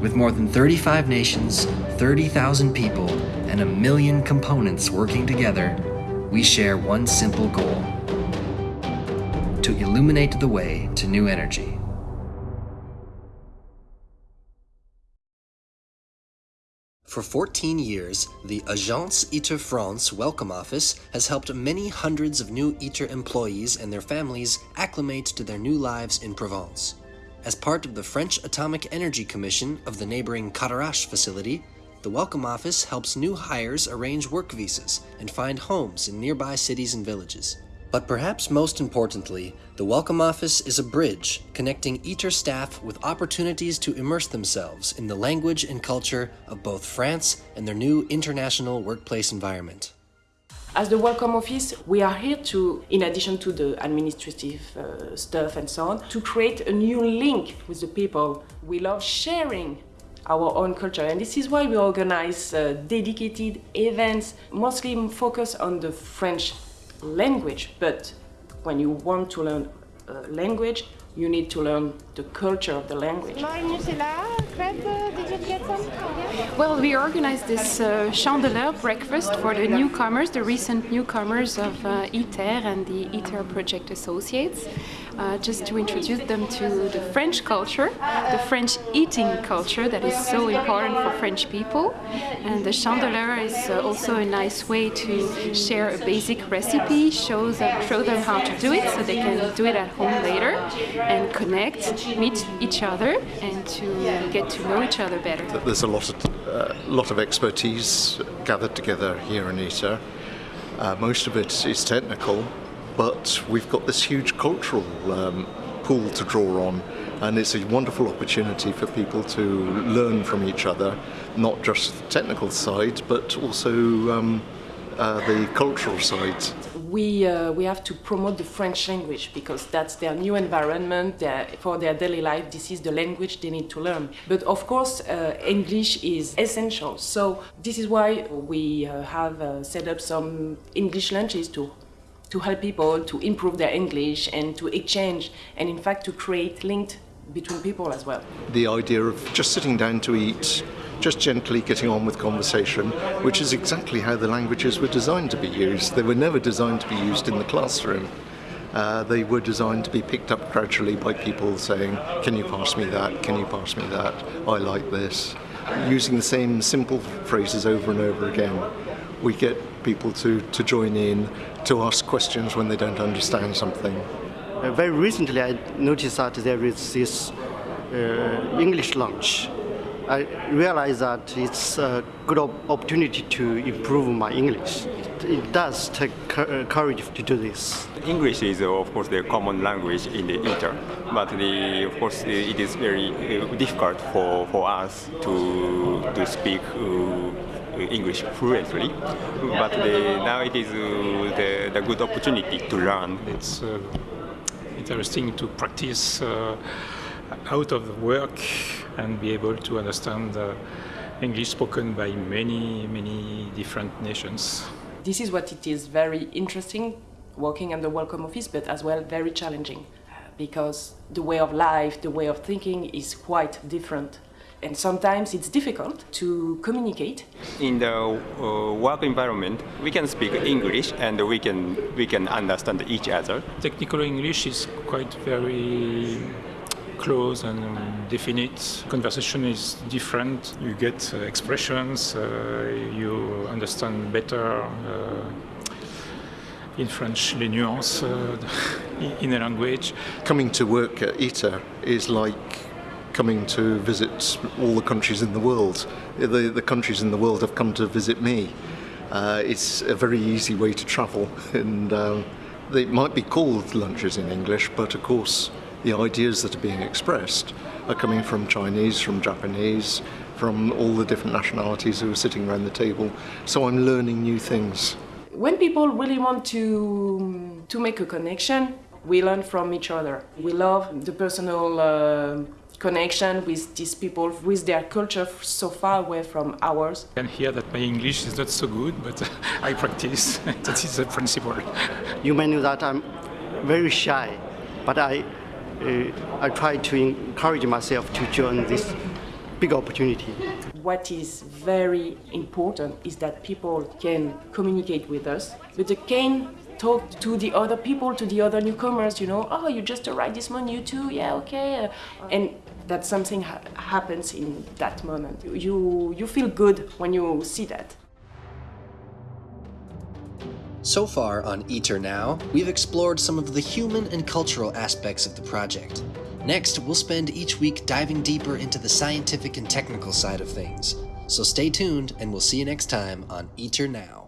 With more than 35 nations, 30,000 people, and a million components working together, we share one simple goal to illuminate the way to new energy. For 14 years, the Agence ITER France Welcome Office has helped many hundreds of new ITER employees and their families acclimate to their new lives in Provence. As part of the French Atomic Energy Commission of the neighboring Cadarache facility, the Welcome Office helps new hires arrange work visas and find homes in nearby cities and villages. But perhaps most importantly, the Welcome Office is a bridge connecting ITER staff with opportunities to immerse themselves in the language and culture of both France and their new international workplace environment. As the Welcome Office, we are here to, in addition to the administrative uh, stuff and so on, to create a new link with the people. We love sharing our own culture and this is why we organize uh, dedicated events, mostly focused on the French language, but when you want to learn a language, you need to learn the culture of the language. Well, we organized this uh, Chandeleur breakfast for the newcomers, the recent newcomers of uh, ITER and the ITER Project Associates, uh, just to introduce them to the French culture, the French eating culture that is so important for French people. And the Chandeleur is uh, also a nice way to share a basic recipe, show them, show them how to do it so they can do it at home later and connect, meet each other and to get to know each other better. There's a lot of, uh, lot of expertise gathered together here in ITER. Uh, most of it is technical, but we've got this huge cultural um, pool to draw on and it's a wonderful opportunity for people to learn from each other, not just the technical side, but also um, uh, the cultural side. We, uh, we have to promote the French language because that's their new environment their, for their daily life. This is the language they need to learn. But of course, uh, English is essential. So this is why we uh, have uh, set up some English lunches to to help people to improve their English and to exchange and in fact to create linked between people as well. The idea of just sitting down to eat just gently getting on with conversation, which is exactly how the languages were designed to be used. They were never designed to be used in the classroom. Uh, they were designed to be picked up gradually by people saying, can you pass me that, can you pass me that, I like this. Using the same simple phrases over and over again, we get people to, to join in, to ask questions when they don't understand something. Uh, very recently I noticed that there is this uh, English lunch I realized that it's a good op opportunity to improve my English. It, it does take courage to do this. English is, uh, of course, the common language in the inter, but the, of course, it is very uh, difficult for, for us to, to speak uh, English fluently, but the, now it is uh, the, the good opportunity to learn. It's uh, interesting to practice uh, out of the work and be able to understand uh, English spoken by many, many different nations. This is what it is very interesting working in the Welcome Office, but as well very challenging because the way of life, the way of thinking is quite different. And sometimes it's difficult to communicate. In the uh, work environment, we can speak English and we can, we can understand each other. Technical English is quite very close and um, definite. Conversation is different. You get uh, expressions, uh, you understand better uh, in French les nuances in a language. Coming to work at ITER is like coming to visit all the countries in the world. The, the countries in the world have come to visit me. Uh, it's a very easy way to travel and um, they might be called lunches in English, but of course the ideas that are being expressed are coming from Chinese, from Japanese, from all the different nationalities who are sitting around the table. So I'm learning new things. When people really want to, to make a connection, we learn from each other. We love the personal uh, connection with these people, with their culture so far away from ours. I can hear that my English is not so good, but I practice. that is the principle. You may know that I'm very shy, but I uh, I try to encourage myself to join this big opportunity. What is very important is that people can communicate with us, but they can talk to the other people, to the other newcomers, you know, oh, you just arrived this morning, you too, yeah, okay. Uh, and that something ha- happens in that moment. You, you feel good when you see that. So far on ITER Now, we've explored some of the human and cultural aspects of the project. Next, we'll spend each week diving deeper into the scientific and technical side of things. So stay tuned, and we'll see you next time on ITER Now.